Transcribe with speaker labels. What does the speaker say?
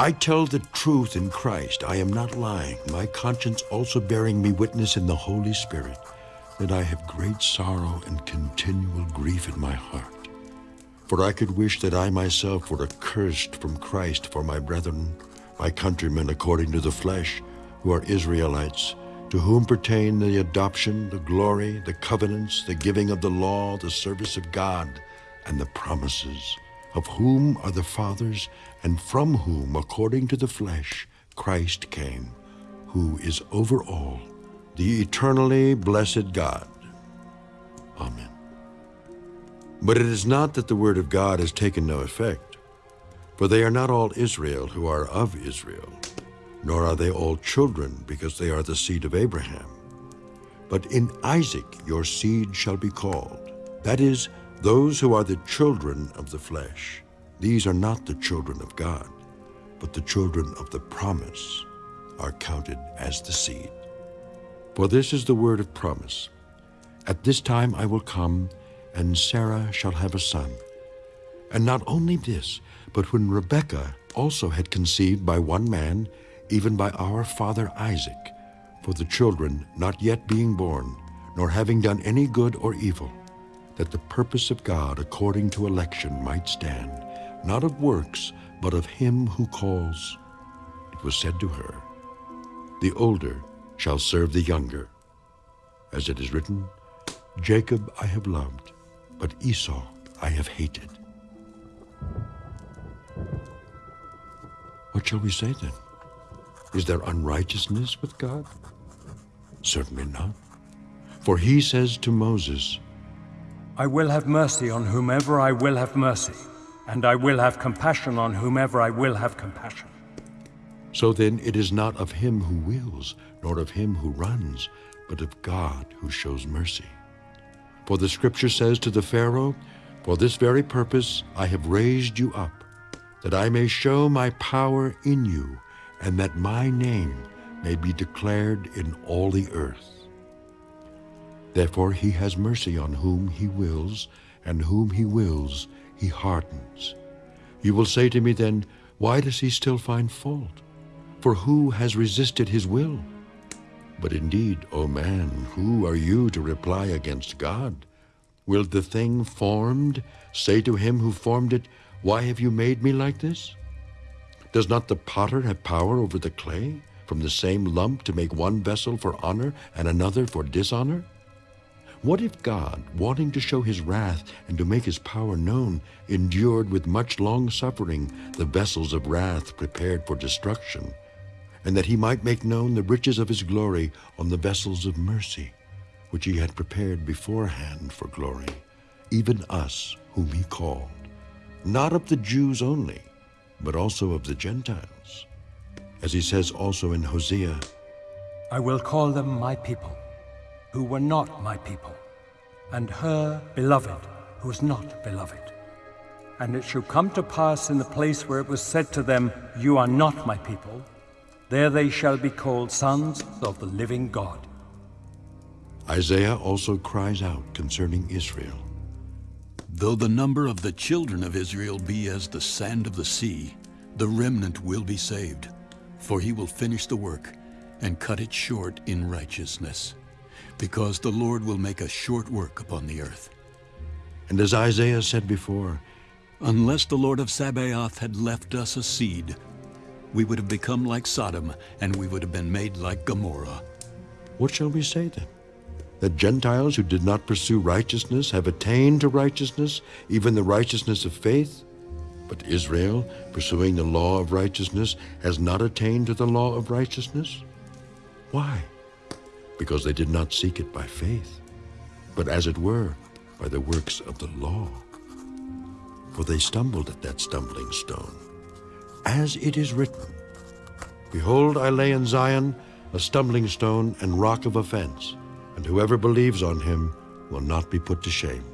Speaker 1: I tell the truth in Christ. I am not lying. My conscience also bearing me witness in the Holy Spirit that I have great sorrow and continual grief in my heart. For I could wish that I myself were accursed from Christ for my brethren, my countrymen according to the flesh, who are Israelites, to whom pertain the adoption, the glory, the covenants, the giving of the law, the service of God, and the promises, of whom are the fathers, and from whom, according to the flesh, Christ came, who is over all, the eternally blessed God. Amen. But it is not that the word of God has taken no effect, for they are not all Israel who are of Israel nor are they all children, because they are the seed of Abraham. But in Isaac your seed shall be called. That is, those who are the children of the flesh. These are not the children of God, but the children of the promise are counted as the seed. For this is the word of promise. At this time I will come, and Sarah shall have a son. And not only this, but when Rebekah also had conceived by one man, even by our father Isaac, for the children not yet being born, nor having done any good or evil, that the purpose of God according to election might stand, not of works, but of him who calls. It was said to her, The older shall serve the younger. As it is written, Jacob I have loved, but Esau I have hated. What shall we say then? Is there unrighteousness with God? Certainly not. For he says to Moses,
Speaker 2: I will have mercy on whomever I will have mercy, and I will have compassion on whomever I will have compassion.
Speaker 1: So then it is not of him who wills, nor of him who runs, but of God who shows mercy. For the scripture says to the Pharaoh, For this very purpose I have raised you up, that I may show my power in you, and that my name may be declared in all the earth. Therefore he has mercy on whom he wills, and whom he wills he hardens. You will say to me then, Why does he still find fault? For who has resisted his will? But indeed, O man, who are you to reply against God? Will the thing formed say to him who formed it, Why have you made me like this? Does not the potter have power over the clay, from the same lump to make one vessel for honor and another for dishonor? What if God, wanting to show his wrath and to make his power known, endured with much long suffering the vessels of wrath prepared for destruction, and that he might make known the riches of his glory on the vessels of mercy, which he had prepared beforehand for glory, even us whom he called, not of the Jews only, but also of the Gentiles. As he says also in Hosea,
Speaker 2: I will call them my people, who were not my people, and her beloved, who was not beloved. And it shall come to pass in the place where it was said to them, You are not my people, there they shall be called sons of the living God.
Speaker 1: Isaiah also cries out concerning Israel.
Speaker 3: Though the number of the children of Israel be as the sand of the sea, the remnant will be saved, for he will finish the work and cut it short in righteousness, because the Lord will make a short work upon the earth.
Speaker 1: And as Isaiah said before,
Speaker 3: Unless the Lord of Sabaoth had left us a seed, we would have become like Sodom, and we would have been made like Gomorrah.
Speaker 1: What shall we say then? That Gentiles who did not pursue righteousness have attained to righteousness, even the righteousness of faith? But Israel, pursuing the law of righteousness, has not attained to the law of righteousness? Why? Because they did not seek it by faith, but as it were, by the works of the law. For they stumbled at that stumbling stone. As it is written, Behold, I lay in Zion a stumbling stone and rock of offense, and whoever believes on him will not be put to shame.